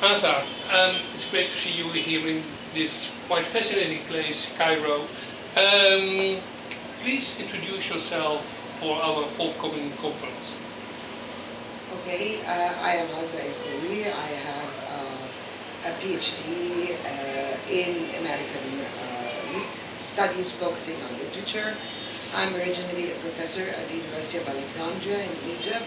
Azza, um, it's great to see you here in this quite fascinating place, Cairo. Um, please introduce yourself for our forthcoming conference. Okay, uh, I am Azza Kholy. I have uh, a PhD uh, in American uh, studies focusing on literature. I'm originally a professor at the University of Alexandria in Egypt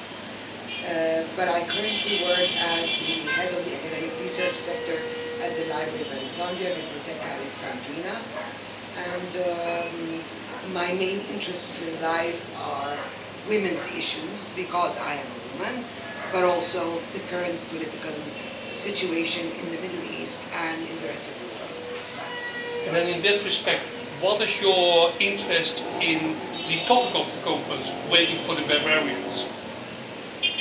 uh, but I currently work as the head of the academic research sector at the Library of Alexandria, Bibliotheca Alexandrina. And um, my main interests in life are women's issues because I am a woman, but also the current political situation in the Middle East and in the rest of the world. And then in that respect, what is your interest in the topic of the conference, Waiting for the Barbarians?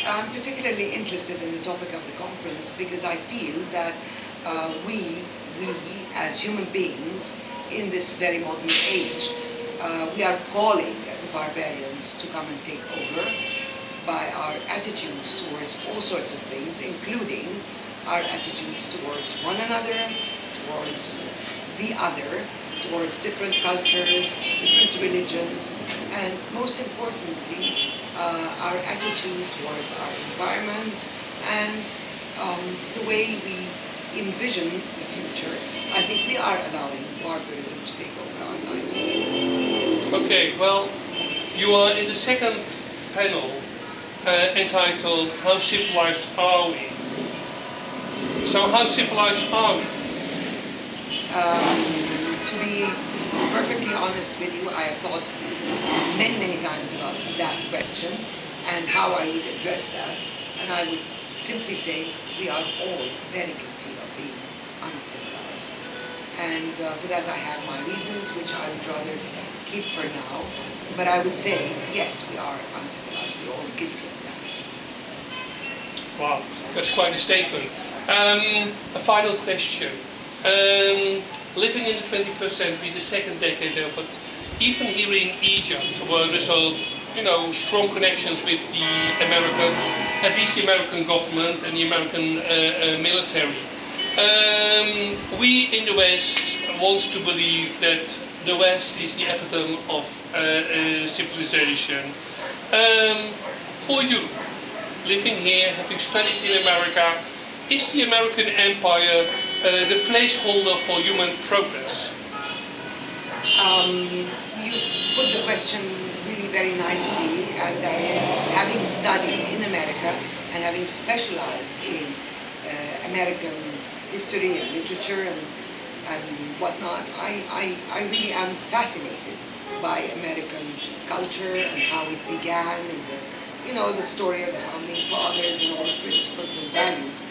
I'm particularly interested in the topic of the conference because I feel that uh, we, we as human beings in this very modern age, uh, we are calling the barbarians to come and take over by our attitudes towards all sorts of things, including our attitudes towards one another, towards the other, towards different cultures, different religions, and most importantly, uh, our attitude towards our environment and um, the way we envision the future. I think we are allowing barbarism to take over our lives. Okay, well, you are in the second panel uh, entitled How Civilized Are We? So how civilized are we? Um, to be perfectly honest with you, I have thought many, many times about that question and how I would address that. And I would simply say we are all very guilty of being uncivilized. And uh, for that I have my reasons, which I would rather keep for now. But I would say, yes, we are uncivilized. We're all guilty of that. Wow, that's quite a statement. Um, a final question. Um, living in the 21st century, the second decade of it, even here in Egypt, where there's a, you know, strong connections with the American, at least the American government and the American uh, uh, military. Um, we in the West want to believe that the West is the epitome of uh, uh civilization. Um, for you, living here, having studied in America, is the American Empire uh, the placeholder for human progress? Um, you put the question really very nicely, and that is, having studied in America and having specialized in uh, American history and literature and, and whatnot, I, I, I really am fascinated by American culture and how it began and the, you know, the story of the founding fathers and all the principles and values.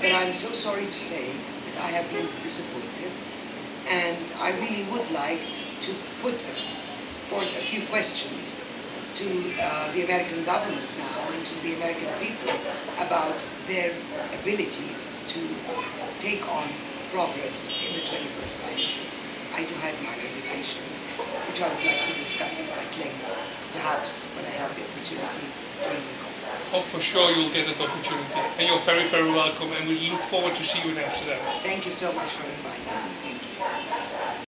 But I'm so sorry to say I have been disappointed and I really would like to put forth a few questions to uh, the American government now and to the American people about their ability to take on progress in the 21st century. I do have my reservations, which I would like to discuss at length, perhaps when I have the opportunity during the Oh, for sure you'll get that opportunity. And you're very, very welcome and we look forward to see you in Amsterdam. Thank you so much for inviting